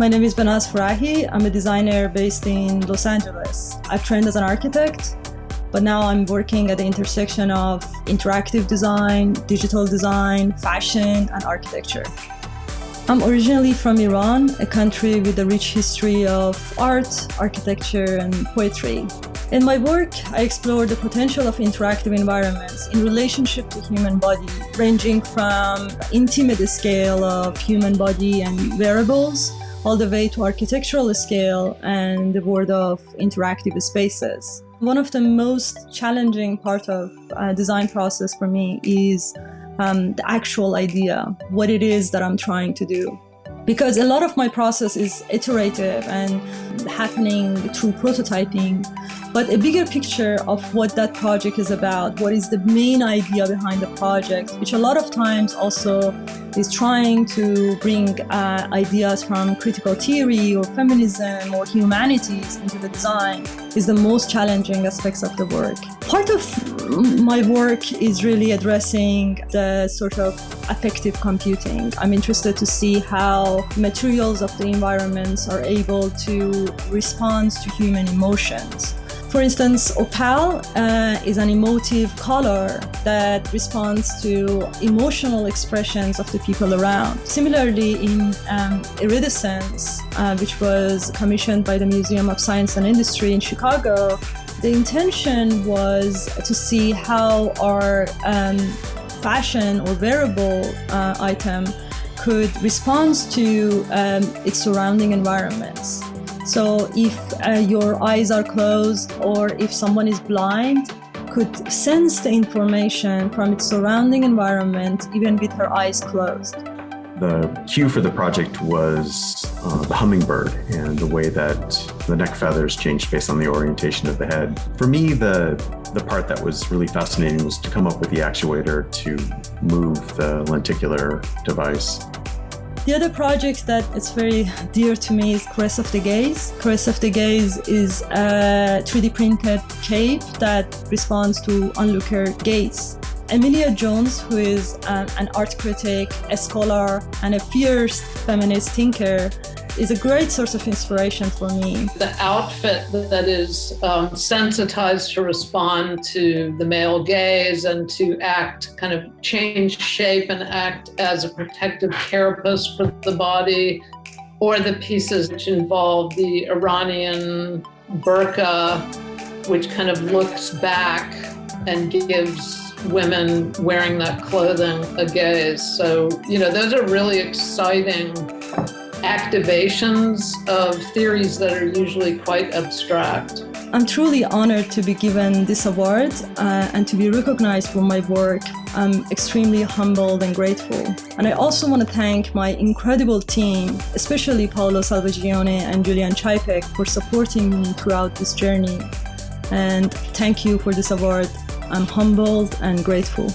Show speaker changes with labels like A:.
A: My name is Behnaz Farahi. I'm a designer based in Los Angeles. I've trained as an architect, but now I'm working at the intersection of interactive design, digital design, fashion, and architecture. I'm originally from Iran, a country with a rich history of art, architecture, and poetry. In my work, I explore the potential of interactive environments in relationship to human body, ranging from intimate scale of human body and wearables, all the way to architectural scale and the world of interactive spaces. One of the most challenging part of uh, design process for me is um, the actual idea, what it is that I'm trying to do. Because a lot of my process is iterative and happening through prototyping, but a bigger picture of what that project is about, what is the main idea behind the project, which a lot of times also is trying to bring uh, ideas from critical theory or feminism or humanities into the design is the most challenging aspects of the work. Part of my work is really addressing the sort of affective computing. I'm interested to see how materials of the environments are able to respond to human emotions. For instance, opal uh, is an emotive color that responds to emotional expressions of the people around. Similarly, in um, iridescence, uh, which was commissioned by the Museum of Science and Industry in Chicago, the intention was to see how our um, fashion or wearable uh, item could respond to um, its surrounding environments. So if uh, your eyes are closed or if someone is blind, could sense the information from its surrounding environment even with her eyes closed.
B: The cue for the project was uh, the hummingbird and the way that the neck feathers changed based on the orientation of the head. For me, the, the part that was really fascinating was to come up with the actuator to move the lenticular device.
A: The other project that is very dear to me is Caress of the Gaze. Caress of the Gaze is a 3D printed cape that responds to onlooker gaze. Amelia Jones, who is um, an art critic, a scholar, and a fierce feminist thinker, is a great source of inspiration for me.
C: The outfit that is um, sensitized to respond to the male gaze and to act, kind of change shape and act as a protective carapace for the body, or the pieces which involve the Iranian burqa, which kind of looks back and gives women wearing that clothing a gaze. So, you know, those are really exciting activations of theories that are usually quite abstract.
A: I'm truly honored to be given this award uh, and to be recognized for my work. I'm extremely humbled and grateful. And I also want to thank my incredible team, especially Paolo Salvagione and Julian Ceipek for supporting me throughout this journey. And thank you for this award. I'm humbled and grateful.